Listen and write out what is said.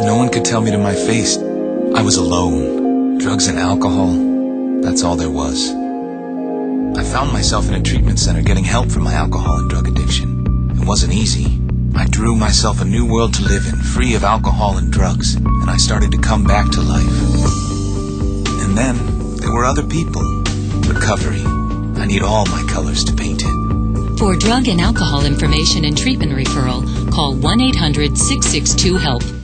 No one could tell me to my face. I was alone. Drugs and alcohol, that's all there was. I found myself in a treatment center getting help for my alcohol and drug addiction. It wasn't easy. I drew myself a new world to live in, free of alcohol and drugs, and I started to come back to life. And then there were other people. Recovery. I need all my colors to paint it. For drug and alcohol information and treatment referral, call 1 800 662 HELP